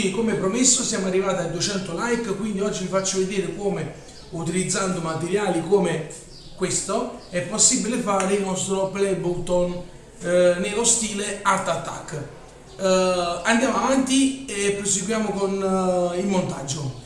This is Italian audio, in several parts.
ragazzi come promesso siamo arrivati a 200 like quindi oggi vi faccio vedere come utilizzando materiali come questo è possibile fare il nostro play button eh, nello stile art attack. Eh, andiamo avanti e proseguiamo con eh, il montaggio.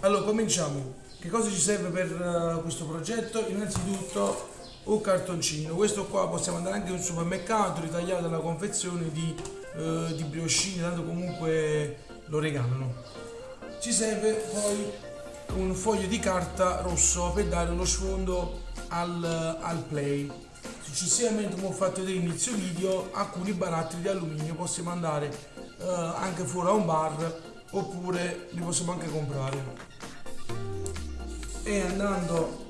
Allora cominciamo. Che cosa ci serve per uh, questo progetto? Innanzitutto un cartoncino, questo qua possiamo andare anche in un supermercato, ritagliato dalla confezione di, uh, di briochine, tanto comunque lo regalano. Ci serve poi un foglio di carta rosso per dare uno sfondo al, al play. Successivamente, come ho fatto vedere all'inizio video, alcuni barattoli di alluminio possiamo andare uh, anche fuori a un bar oppure li possiamo anche comprare e andando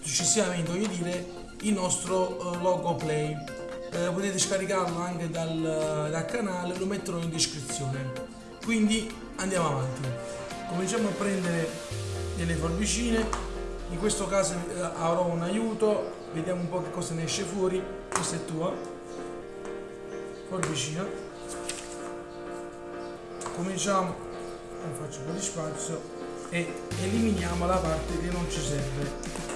successivamente voglio dire il nostro uh, logo play eh, potete scaricarlo anche dal, dal, canale lo metterò in descrizione. Quindi andiamo avanti. Cominciamo a prendere delle forbicine. In questo caso eh, avrò un aiuto. Vediamo un po' che cosa ne esce fuori. Questa è tua forbicina. Cominciamo. Faccio un po' di spazio. E eliminiamo la parte che non ci serve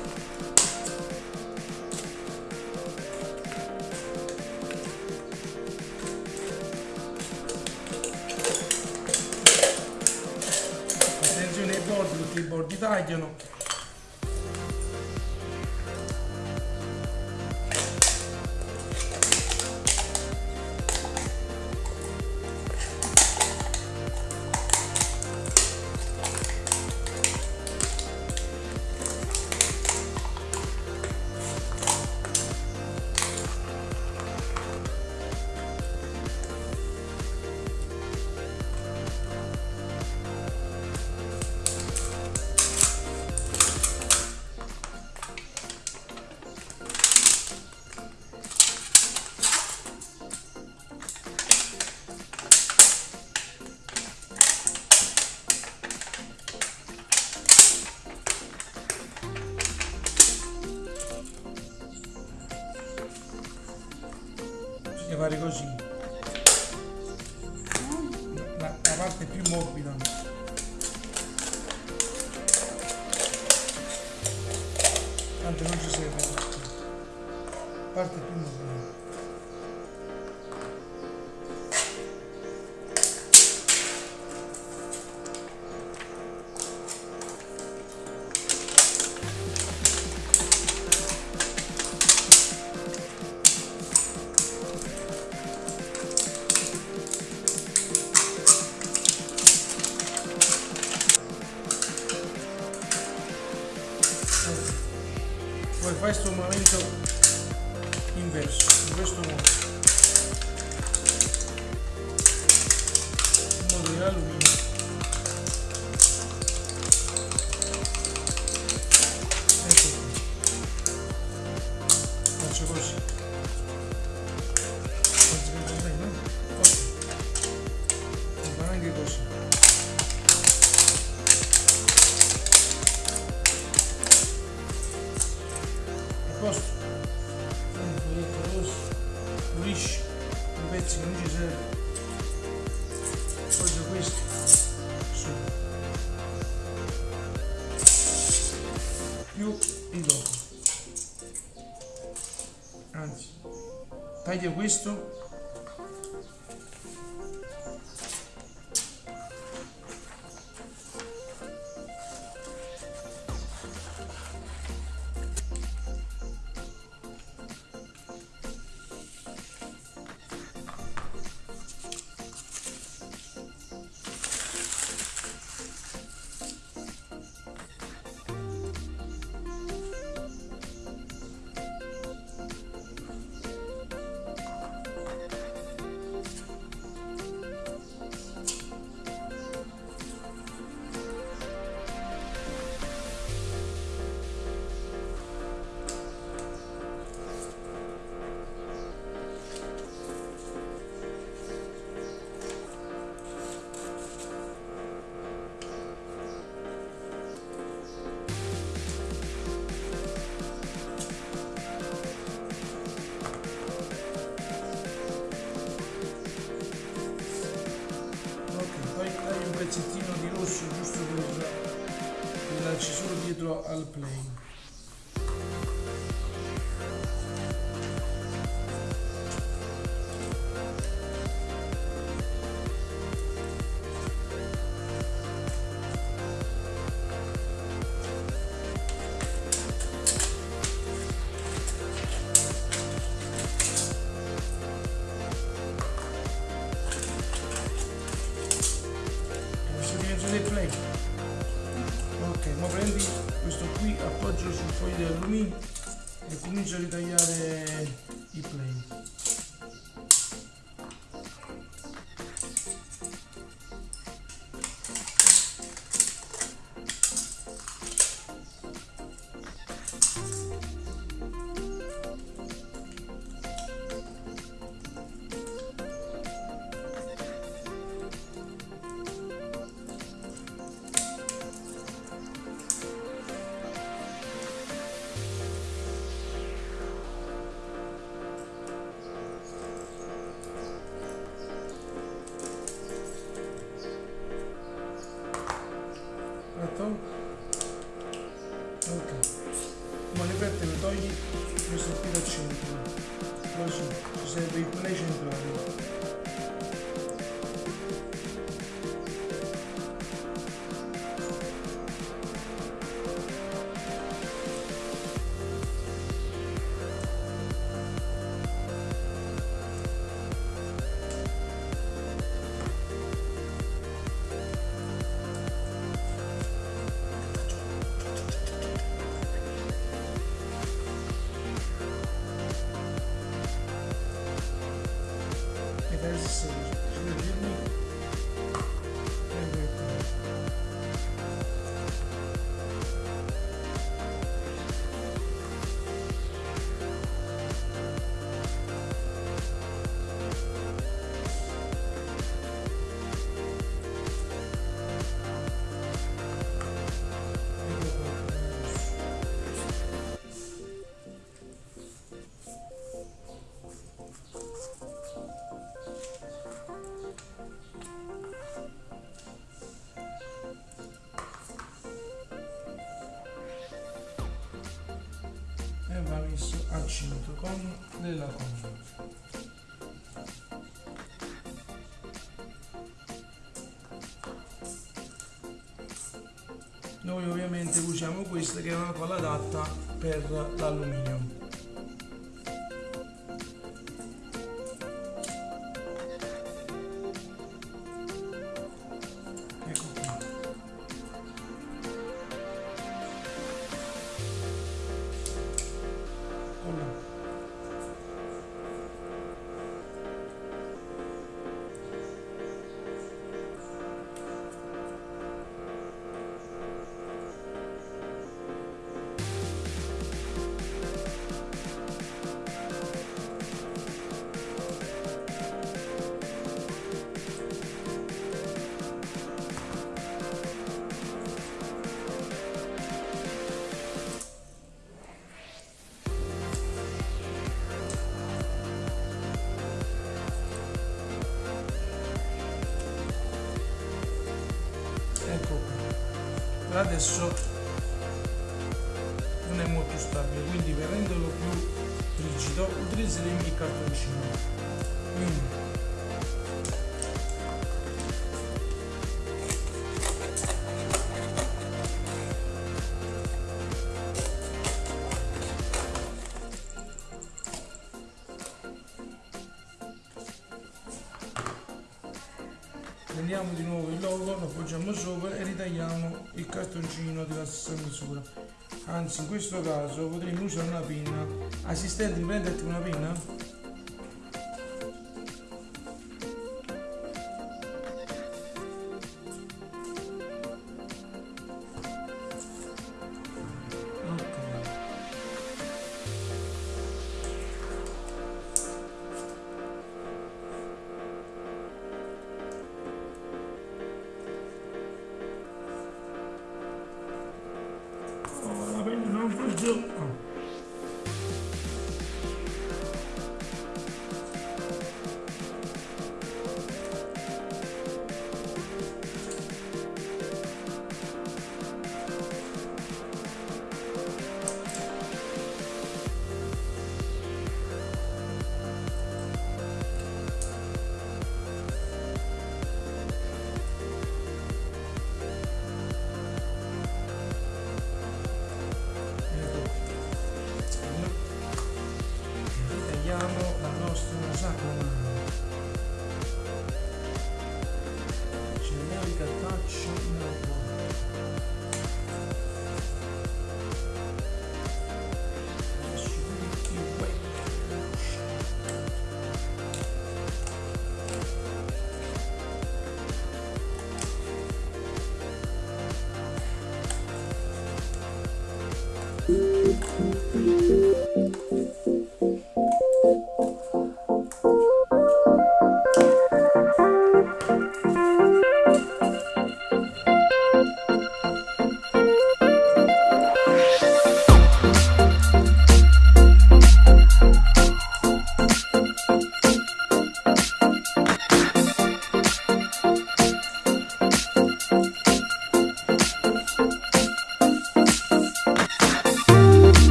verdade, eu não. Tagliano fare l'alluminio ecco faccio così che va bene così posto un foglietto rosso pulisci i pezzi che non ci serve taglio questo dietro al plane ma prendi questo qui appoggio sul foglio di alluminio e comincio a ritagliare i play con della colla noi ovviamente usiamo questa che è una colla adatta per l'alluminio adesso non è molto stabile quindi per renderlo più rigido utilizzeremo il cartoncino quindi cartoncino della stessa misura anzi in questo caso potremmo usare una pinna. Assistente prendete una pinna 中嗯。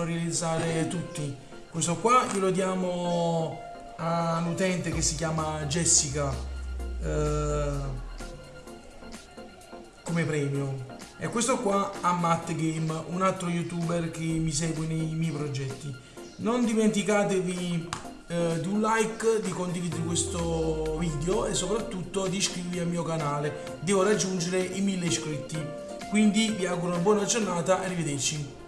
possono realizzare tutti questo qua glielo diamo a un utente che si chiama Jessica eh, come premio e questo qua a Matt Game un altro youtuber che mi segue nei miei progetti non dimenticatevi eh, di un like, di condividere questo video e soprattutto di iscrivervi al mio canale. Devo raggiungere i 1000 iscritti. Quindi vi auguro una buona giornata arrivederci.